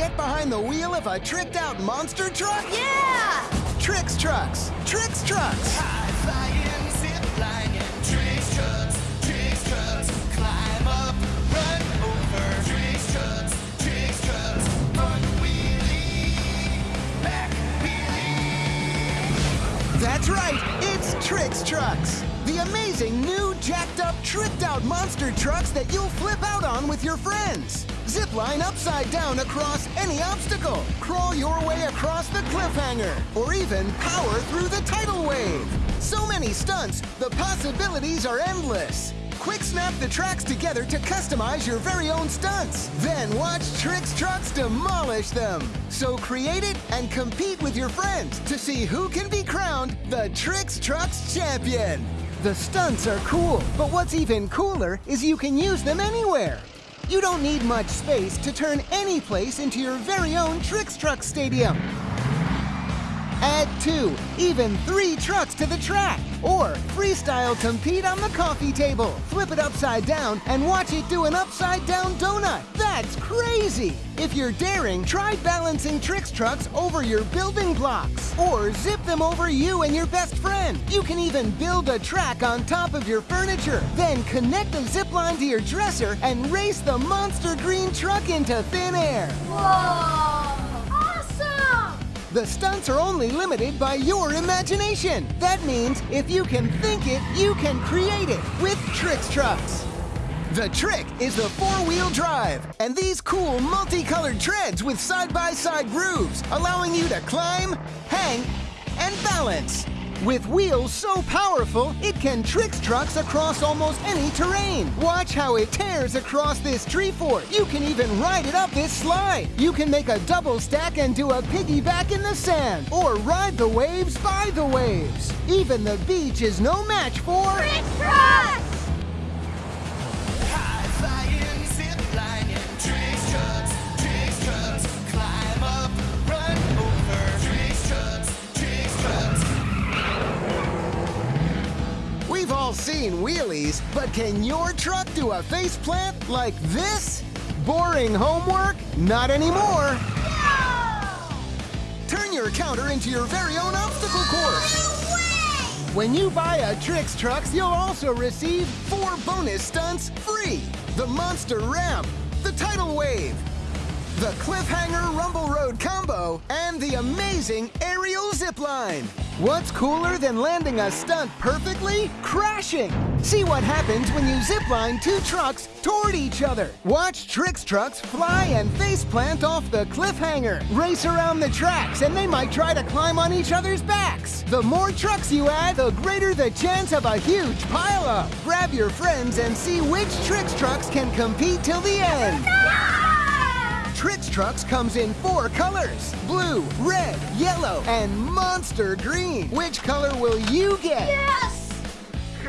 get behind the wheel of a tricked out monster truck? Yeah! Tricks Trucks! Tricks Trucks! High flying, zip lining, tricks trucks, tricks trucks, climb up, run over, tricks trucks, tricks trucks, front wheelie, back wheelie. That's right, it's Tricks Trucks! The amazing new jacked up, tricked out monster trucks that you'll flip out on with your friends. Zip line upside down across any obstacle, crawl your way across the cliffhanger, or even power through the tidal wave. So many stunts, the possibilities are endless. Quick snap the tracks together to customize your very own stunts. Then watch Tricks Trucks demolish them. So create it and compete with your friends to see who can be crowned the Tricks Trucks champion. The stunts are cool, but what's even cooler is you can use them anywhere. You don't need much space to turn any place into your very own Tricks Truck Stadium. Add two, even three trucks to the track. Or freestyle compete on the coffee table. Flip it upside down and watch it do an upside down donut. That's crazy! If you're daring, try balancing Tricks trucks over your building blocks. Or zip them over you and your best friend. You can even build a track on top of your furniture. Then connect the zip line to your dresser and race the monster green truck into thin air. Whoa! The stunts are only limited by your imagination. That means if you can think it, you can create it with Tricks Trucks. The trick is the four-wheel drive, and these cool multicolored treads with side-by-side grooves, allowing you to climb, hang, and balance. With wheels so powerful, it can Tricks Trucks across almost any terrain. Watch how it tears across this tree fort. You can even ride it up this slide. You can make a double stack and do a piggyback in the sand, or ride the waves by the waves. Even the beach is no match for... Tricks Trucks! All seen wheelies, but can your truck do a face plant like this? Boring homework? Not anymore. Turn your counter into your very own obstacle course. When you buy a Tricks Trucks, you'll also receive four bonus stunts free. The Monster Ramp, the Tidal Wave, the Cliffhanger Rumble Road Combo, and the amazing Aerial Zipline. What's cooler than landing a stunt perfectly? Crashing! See what happens when you zipline two trucks toward each other. Watch Tricks trucks fly and face plant off the cliffhanger. Race around the tracks, and they might try to climb on each other's backs. The more trucks you add, the greater the chance of a huge pileup. Grab your friends and see which Tricks trucks can compete till the end. Tricks Trucks comes in four colors blue, red, yellow, and monster green. Which color will you get? Yes!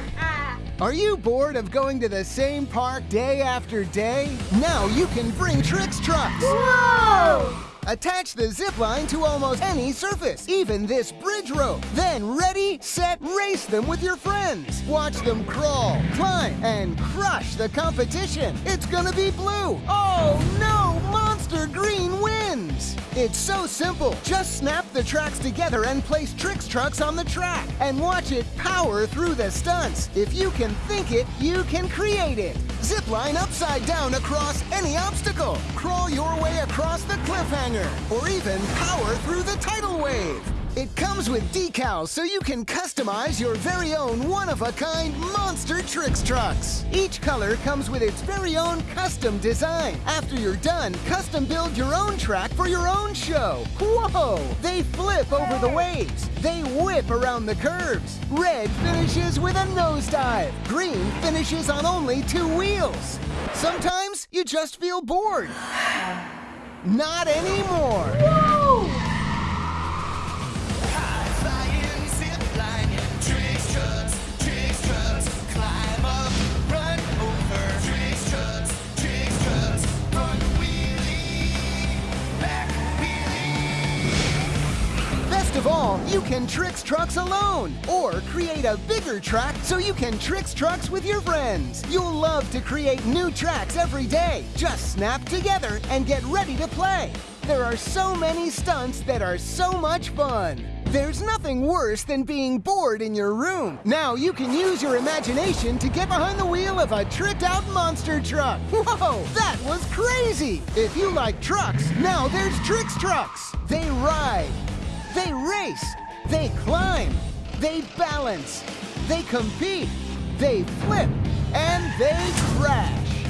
Are you bored of going to the same park day after day? Now you can bring Tricks Trucks. Whoa! Attach the zip line to almost any surface, even this bridge rope. Then ready, set, race them with your friends. Watch them crawl, climb, and crush the competition. It's gonna be blue. Oh no, Monster Green wins. It's so simple. Just snap the tracks together and place Tricks Trucks on the track and watch it power through the stunts. If you can think it, you can create it. Zip line upside down across any obstacle. Crawl your way across the cliffhanger, or even power through the tidal wave. It comes with decals so you can customize your very own one-of-a-kind monster Tricks trucks. Each color comes with its very own custom design. After you're done, custom build your own track for your own show. Whoa! They flip over the waves. They whip around the curves. Red finishes with a nosedive. Green finishes on only two wheels. Sometimes you just feel bored. Not anymore. Wheelie, back wheelie. Best of all, you can Tricks Trucks alone, or create a bigger track so you can Tricks Trucks with your friends. You'll love to create new tracks every day. Just snap together and get ready to play. There are so many stunts that are so much fun. There's nothing worse than being bored in your room. Now you can use your imagination to get behind the wheel of a tricked out monster truck. Whoa, that was crazy! If you like trucks, now there's Tricks Trucks. They ride, they race, they climb, they balance, they compete, they flip, and they crash.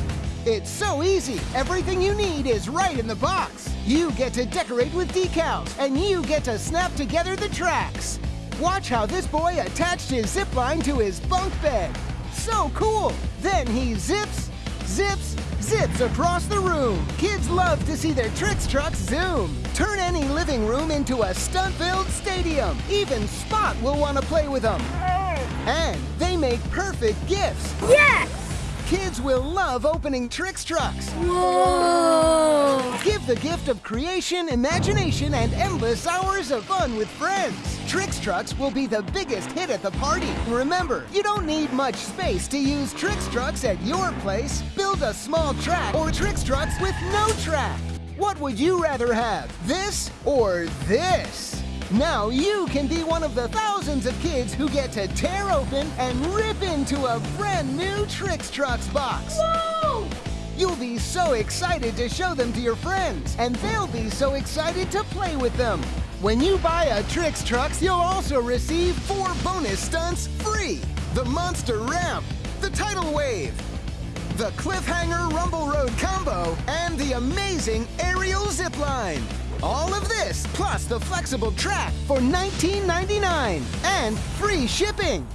It's so easy. Everything you need is right in the box. You get to decorate with decals, and you get to snap together the tracks. Watch how this boy attached his zip line to his bunk bed. So cool. Then he zips, zips, zips across the room. Kids love to see their tricks trucks zoom. Turn any living room into a stunt-filled stadium. Even Spot will want to play with them. And they make perfect gifts. Yes! Kids will love opening Tricks trucks. Whoa! Give the gift of creation, imagination, and endless hours of fun with friends. Tricks Trucks will be the biggest hit at the party. Remember, you don't need much space to use Tricks Trucks at your place. Build a small track or Tricks Trucks with no track. What would you rather have, this or this? Now you can be one of the thousands of kids who get to tear open and rip into a brand new Tricks Trucks box. Whoa! You'll be so excited to show them to your friends, and they'll be so excited to play with them. When you buy a Tricks Trucks, you'll also receive four bonus stunts free. The Monster Ramp, the Tidal Wave, the Cliffhanger Rumble Road Combo, and the amazing Aerial Zipline. All of this, plus the flexible track for $19.99 and free shipping.